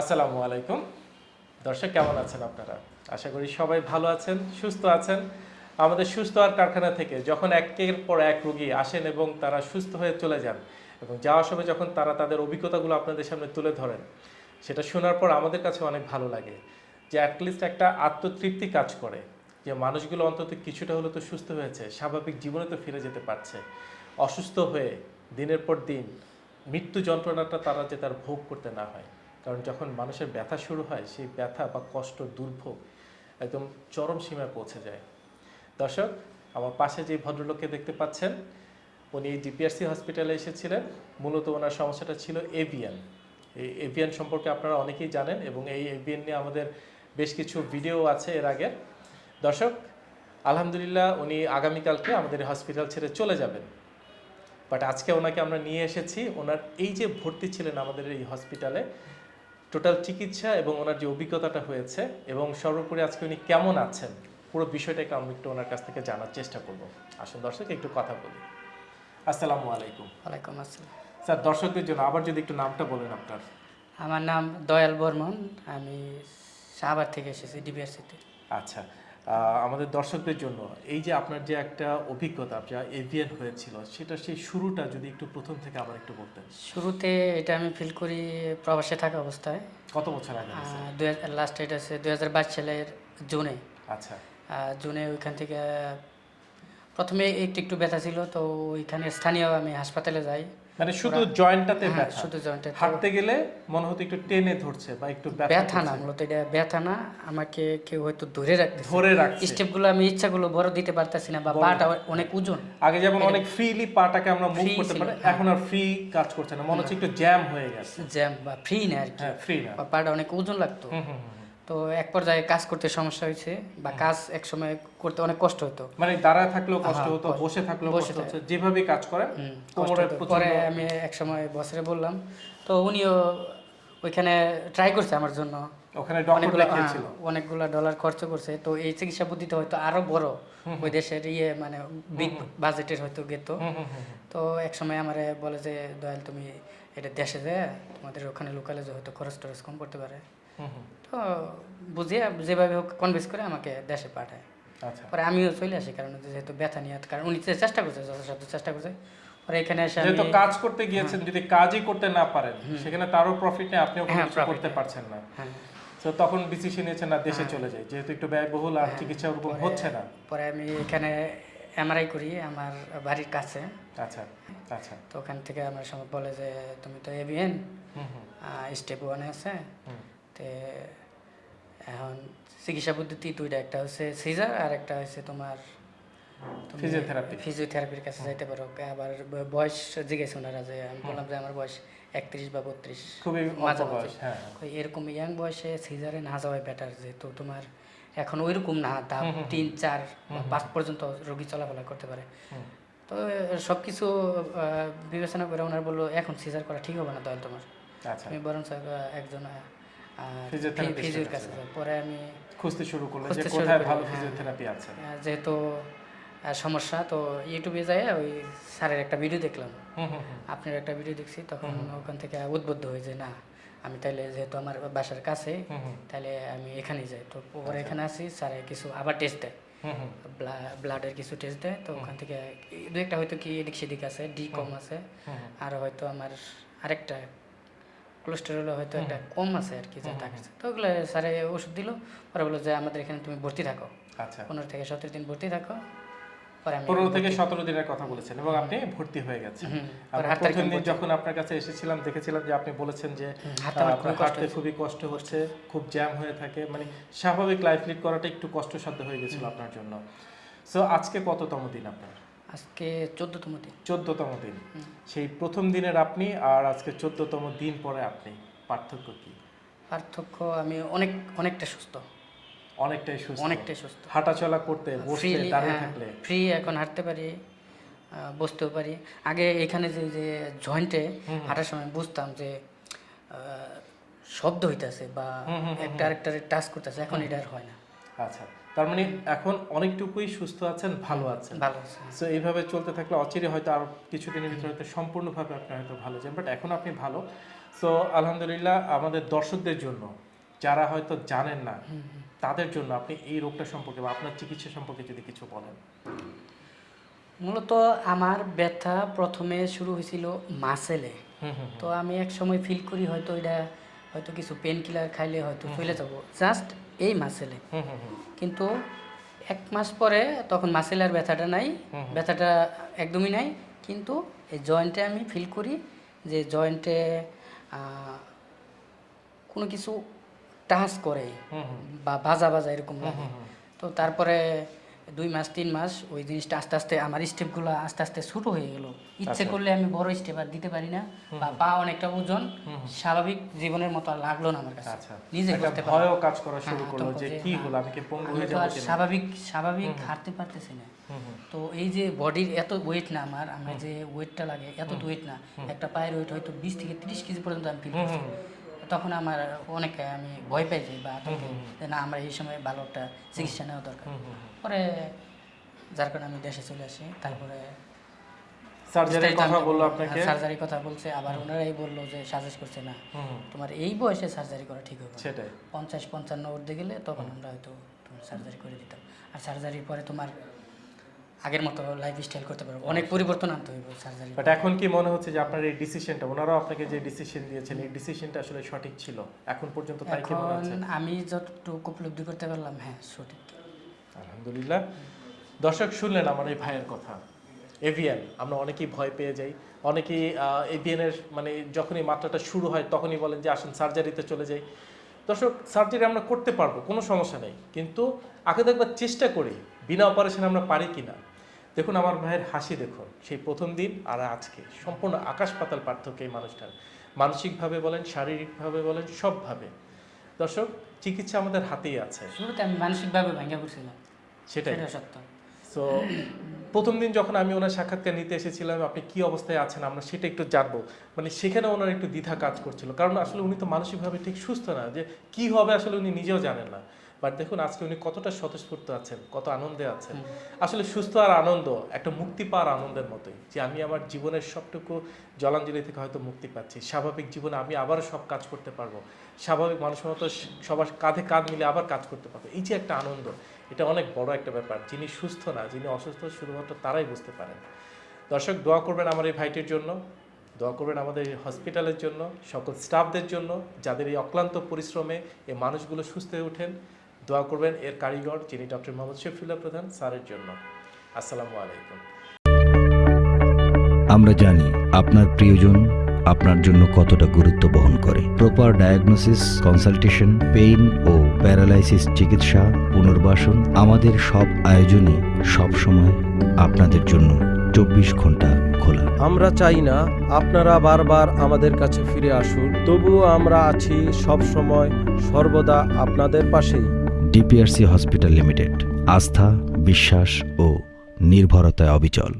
আসসালামু আলাইকুম। দর্শক, কেমন আছেন আপনারা? আশা করি সবাই ভালো আছেন, সুস্থ আছেন। আমাদের সুস্থ আর কারখানা থেকে যখন একের পর এক রোগী আসেন এবং তারা সুস্থ হয়ে চলে যান এবং যাওয়ার সময় যখন তারা তাদের অভিজ্ঞতাগুলো আপনাদের সামনে তুলে ধরেন, সেটা শোনার পর আমাদের কাছে অনেক ভালো লাগে যে অ্যাটলিস্ট একটা আত্মতৃপ্তি কাজ করে যে মানুষগুলো অন্তত কিছুটা হলে তো সুস্থ হয়েছে, স্বাভাবিক জীবনে তো ফিরে যেতে পারছে। অসুস্থ হয়ে দিনের পর দিন মৃত্যু যন্ত্রণাটা তারা যে তার ভোগ করতে না হয়। কারণ যখন মানুষের ব্যথা শুরু হয়, সেই ব্যথা বা কষ্ট দুর্ভোগ একদম চরম সীমায় পৌঁছে যায়। দর্শক, আমার পাশে যে ভদ্রলোককে দেখতে পাচ্ছেন, উনি ডিপিআরসি হসপিটালে এসেছিলেন। মূলত ওনার সমস্যাটা ছিল এভিয়ান। এই এভিয়ান সম্পর্কে আপনারা অনেকেই জানেন এবং এই এভিয়ান নিয়ে আমাদের বেশ কিছু ভিডিও আছে এর আগে। দর্শক, আলহামদুলিল্লাহ উনি আগামীকালকে আমাদের হসপিটাল ছেড়ে চলে যাবেন। বাট আজকে ওনাকে আমরা নিয়ে এসেছি। ওনার এই যে ভর্তি ছিলেন আমাদের এই হসপিটালে টোটাল চিকিৎসা এবং ওনার যে অভিজ্ঞতাটা হয়েছে এবং সর্বোপরি আজকে উনি কেমন আছেন পুরো বিষয়টাকে আমি একটু ওনার কাছ থেকে জানার চেষ্টা করব। আসুন দর্শক একটু কথা বলি। আসসালামু আলাইকুম। ওয়ালাইকুম আসসালাম। স্যার দর্শকদের জন্য আবার যদি একটু নামটা বলেন আপনার। আমার নাম দয়াল বর্মন আমি শাহবাগ থেকে এসেছি ডিবিআরসিতে। আচ্ছা আমাদের দর্শকদের জন্য। এই যে আপনার যে একটা অভিজ্ঞতা যা এভিয়ান হয়েছিল সেটা সেই শুরুটা যদি একটু প্রথম থেকে আবার একটু বলতেন। শুরুতে এটা আমি ফিল করি প্রবাসে থাকা অবস্থায়। কত বছর আগে? লাস্ট এটা আছে দু হাজার বাইশ সালের জুনে। আচ্ছা। জুনে ওইখান থেকে প্রথমে একটু একটু ব্যথা ছিল তো ওইখানে স্থানীয় আমি হাসপাতালে যাই। মানে শুধু জয়েন্টটাতে হ্যাঁ, ব্যথা। শুধু জয়েন্টে হাঁটতে গেলে মনে হতো একটু টেনে ধরছে বা একটু ব্যথা না মূলত এটা ব্যথা না আমাকে কেউ হয়তো ধরে রাখতে ধরে রাখছে। স্টেপগুলো আমি ইচ্ছাগুলো বড় দিতে পারতেছি না বা পাটা অনেক ওজন। আগে যেমন অনেক ফ্রিলি পাটাকে আমরা মুভ করতে পারি হ্যাঁ। এখন আর ফ্রি কাজ করছে না মনে হচ্ছে একটু জ্যাম হয়ে গেছে। জ্যাম বা ফ্রি না আর কি। হ্যাঁ ফ্রি না। বা পাটা অনেক ওজন লাগতো। হুম, হুম। তো এক পর্যায়ে কাজ করতে সমস্যা হয়েছে বা কাজ এক সময় করতে অনেক কষ্ট হতো। মানে দাঁড়ায় থাকলেও কষ্ট হতো বসে থাকলেও কষ্ট হচ্ছে। যেভাবে কাজ কোমরে পরে আমি এক সময় বসরে বললাম তো উনিও ওইখানে ট্রাই করছে আমার জন্য। ওখানে অনেকগুলো ডলার খরচ করছে। তো এই চিকিৎসা পদ্ধতি হয়তো আরও বড়। ওই দেশের ইয়ে মানে বিগ বাজেটের হয়তো গেত। তো এক সময় আমারে বলে যে দয়াল তুমি এটা দেশে যে তোমাদের ওখানে লোকালে যে হয়তো খরচ টরচ কম করতে পারে। তো বুঝিয়ে যেভাবে হোক কনভিন্স করে আমাকে দেশে পাঠায়। আচ্ছা। পরে আমিও চলে আসি কারণ যেহেতু ব্যথা নিয়ে কারণ উনি চেষ্টা করছে যথাসাধ্য চেষ্টা করছে। পরে এখানে এসে যেহেতু কাজ করতে গিয়েছেন যদি কাজই করতে না পারেন সেখানে তারও প্রফিট নেই আপনিও হ্যাঁ, করতে পারছেন না। হ্যাঁ। তো তখন ডিসিশন নিয়েছেন না দেশে চলে যাই যেহেতু একটু ব্যয়বহুল আর চিকিৎসা ওরকম হচ্ছে না। পরে আমি এখানে এমআরআই করি আমার বাড়ির কাছে। আচ্ছা আচ্ছা। তো ওখান থেকে আমার সময় বলে যে তুমি তো এভিএন স্টেপ ওয়ানে আছে। তে এখন চিকিৎসা পদ্ধতি দুইটা একটা হচ্ছে সিজার আর একটা হচ্ছে তোমার তুমি Physiotherapy। ফিজিওথেরাপির কাছে যাইতে পারো। আবার বয়স জিজ্ঞেস ওনারা যে আমি বললাম যে আমার বয়স একত্রিশ বা বত্রিশ খুবই মাঝামাঝি। বয়স হ্যাঁ। এরকম ইয়াং বয়সে সিজারে না যাওয়াই বেটার যেহেতু তোমার এখন ওইরকম না ধাপ তিন চার পাঁচ পর্যন্ত রোগী চলাফেরা করতে পারে। তো সব কিছু বিবেচনা করে ওনার বলল এখন সিজার করা ঠিক হবে না দয়াল তোমার। আচ্ছা। আমি বরঞ্চ আহ, একজন ফিজিওর কাছে কাছে যাই। পরে আমি খুঁজতে শুরু করলেন যে কোথায় ভালো হ্যাঁ। ফিজিওথেরাপি আছে যেহেতু সমস্যা তো ইউটিউবে যাই ওই স্যারের একটা ভিডিও দেখলাম। আপনার একটা ভিডিও দেখছি তখন ওখান থেকে উদ্বুদ্ধ হই যে না আমি তাইলে যেহেতু আমার বাসার কাছে। তাহলে আমি এখানেই যাই তো পরে এখানে আসি স্যারে কিছু আবার টেস্ট দেয়। ব্লাডের কিছু টেস্ট দেয় তো ওখান থেকে দু একটা হয়তো কি এদিক সেদিক আছে ডি কম আছে। আর হয়তো আমার আরেকটা কোলেস্টেরল হয়তো একটা কম আছে আর কি যা তো ওগুলো স্যারে ওষুধ দিল পরে বলল যে আমাদের এখানে তুমি ভর্তি থাকো। আচ্ছা। পনেরো থেকে সতেরো দিন ভর্তি থাকো পনেরো থেকে সতেরো দিনের কথা বলেছেন এবং আপনি ভর্তি হয়ে গেছেন। প্রথম দিন যখন আপনার কাছে এসেছিলাম দেখেছিলাম যে আপনি বলেছেন যে হাঁটতে খুবই কষ্ট হচ্ছে খুব জ্যাম হয়ে থাকে। মানে স্বাভাবিক লাইফ লিড করাটা একটু কষ্টসাধ্য হয়ে গেছিল আপনার জন্য। সো আজকে কততম দিন আপনার? আজকে চোদ্দতম দিন। চোদ্দতম দিন। সেই প্রথম দিনের আপনি আর আজকে চোদ্দতম দিন পরে আপনি। পার্থক্য কি? পার্থক্য আমি অনেক অনেকটা সুস্থ। অনেকটাই সুস্থ। অনেকটাই সুস্থ। হাঁটাচলা করতে বসতে ফ্রিলি দাঁড়িয়ে থাকলে। ফ্রি এখন হাঁটতে পারি বসতেও পারি। আগে এখানে যে যে জয়েন্টে হাঁটার সময় বুঝতাম যে শব্দ হইতাছে বা একটা আরেকটারে টাচ করতেছে এখন এটা আর হয় না। আচ্ছা। তার মানে এখন অনেকটুকুই সুস্থ আছেন ভালো আছেন। ভালো সো এইভাবে চলতে থাকলে অচিরে হয়তো আর কিছুদিনের ভিতরে হয়তো সম্পূর্ণভাবে আপনি হয়তো ভালো যান বাট এখন আপনি ভালো। সো আলহামদুলিল্লাহ আমাদের দর্শকদের জন্য যারা হয়তো জানেন না তাদের জন্য আপনি এই রোগটা সম্পর্কে বা আপনার চিকিৎসা সম্পর্কে যদি কিছু বলেন। মূলত আমার ব্যথা প্রথমে শুরু হয়েছিল মাসেলে। তো আমি এক সময় ফিল করি হয়তো এটা হয়তো কিছু পেন কিলার খাইলে হয়তো চলে যাব। জাস্ট এই মাসেলে কিন্তু এক মাস পরে তখন মাসেলের ব্যথাটা নাই ব্যথাটা একদমই নাই। কিন্তু এই জয়েন্টে আমি ফিল করি যে জয়েন্টে কোনো কিছু টাচ করে বা বাজা বাজা এরকম লাগে। তো তারপরে দুই মাস তিন মাস ওই জিনিসটা আস্তে আস্তে আমার স্টেপগুলো আস্তে আস্তে ছোটো হয়ে গেল। ইচ্ছে করলে আমি বড় স্টেপ আর দিতে পারি না বা পা অনেকটা ওজন স্বাভাবিক জীবনের মতো আর লাগল না আমার কাছে। আচ্ছা নিজে করতে ভয়ও কাজ করা শুরু হ্যাঁ, করল যে কি হলো আমি কি পঙ্গু হয়ে যাব? স্বাভাবিক স্বাভাবিক হাঁটতে পারতেছি না। তো এই যে বডির এত ওয়েট না আমার আমার যে ওয়েটটা লাগে এত ওয়েট না একটা পায়ের ওয়েট হয়তো বিশ থেকে তিরিশ কেজি পর্যন্ত আমি ফিল করছি। তখন আমার অনেক আমি ভয় পাই যাই বা আতঙ্কে না আমার এই সময় ভালো একটা চিকিৎসা নেওয়া দরকার। পরে যার কারণে আমি দেশে চলে আসি তারপরে সার্জারির কথা বলল আপনাকে? সার্জারি কথা বলছে আবার ওনারাই বলল যে সাজেস্ট করছে না তোমার এই বয়সে সার্জারি করা ঠিক হবে সেটাই। পঞ্চাশ পঞ্চান্ন উঠতে গেলে তখন আমরা হয়তো সার্জারি করে দিতাম। আর সার্জারির পরে তোমার আগের মতো লাইফ স্টাইল করতে পারব। অনেক পরিবর্তন আনতে হইব সার্জারি বাট এখন কি মনে হচ্ছে যে আপনার এই ডিসিশনটা ওনারাও আপনাকে যে ডিসিশন দিয়েছেন এই ডিসিশনটা আসলে সঠিক ছিল? এখন পর্যন্ত তাই কি মনে হচ্ছে? আমি যতটুকু উপলব্ধি করতে পারলাম হ্যাঁ সঠিক। আলহামদুলিল্লাহ। দর্শক শুনলেন আমার এই ভাইয়ের কথা। এভিয়ান আমরা অনেকেই ভয় পেয়ে যাই। অনেকেই এভিয়ানের মানে যখনই মাত্রাটা শুরু হয় তখনই বলেন যে আসুন সার্জারিতে চলে যাই। দর্শক সার্জারি আমরা করতে পারব কোনো সমস্যা নেই। কিন্তু আগে দেখবার চেষ্টা করি বিনা অপারেশন আমরা পারি কি না দেখুন আমার ভাইয়ের হাসি দেখুন সেই প্রথম দিন আর আজকে। সম্পূর্ণ আকাশ পাতাল পার্থক্য এই মানুষটার। মানসিকভাবে বলেন শারীরিকভাবে বলেন সবভাবে। দর্শক চিকিৎসা আমাদের হাতেই আছে। শুরুতে আমি মানসিকভাবে ভেঙে পড়ছিলাম। সেটাই। সেটা সত্য। সো প্রথম দিন যখন আমি ওনার সাক্ষাৎকার নিতে এসেছিলাম আপনি কি অবস্থায় আছেন আমরা সেটা একটু জানব। মানে সেখানে ওনার একটু দ্বিধা কাজ করছিল। কারণ আসলে উনি তো মানসিকভাবে ঠিক সুস্থ না যে কি হবে আসলে উনি নিজেও জানেন না। বাট দেখুন আজকে উনি কতটা স্বতঃস্ফূর্ত আছেন কত আনন্দে আছেন। আসলে সুস্থ আর আনন্দ একটা মুক্তি পাওয়ার আনন্দের মতোই। যে আমি আমার জীবনের সবটুকু জলাঞ্জলি থেকে হয়তো মুক্তি পাচ্ছি। স্বাভাবিক জীবনে আমি আবারও সব কাজ করতে পারব। স্বাভাবিক মানুষের মতো সবার কাঁধে কাঁধ মিলে আবার কাজ করতে পারব। এই যে একটা আনন্দ এটা অনেক বড় একটা ব্যাপার। যিনি সুস্থ না যিনি অসুস্থ শুধুমাত্র তারাই বুঝতে পারেন। দর্শক দোয়া করবেন আমার এই ভাইটির জন্য। দোয়া করবেন আমাদের এই হসপিটালের জন্য সকল স্টাফদের জন্য যাদের এই অক্লান্ত পরিশ্রমে এই মানুষগুলো সুস্থ হয়ে ওঠেন। দোয়া করবেন। এর কারিগর যিনি ডক্টর মোহাম্মদ শফিউল্লাহ প্রধান স্যারের জন্য। আসসালামু আলাইকুম। আমরা জানি আপনার প্রিয়জন আপনার জন্য কতটা গুরুত্ব বহন করে। প্রপার ডায়াগনোসিস কনসালটেশন পেইন ও প্যারালাইসিস চিকিৎসা পুনর্বাসন আমাদের সব আয়োজনই সব সময় আপনাদের জন্য চব্বিশ ঘণ্টা খোলা। আমরা চাই না আপনারা বারবার আমাদের কাছে ফিরে আসুন। তবুও আমরা আছি সব সময় সর্বদা আপনাদের পাশেই। ডিপিআরসি হসপিটাল লিমিটেড আস্থা বিশ্বাস ও নির্ভরতায় অবিচল।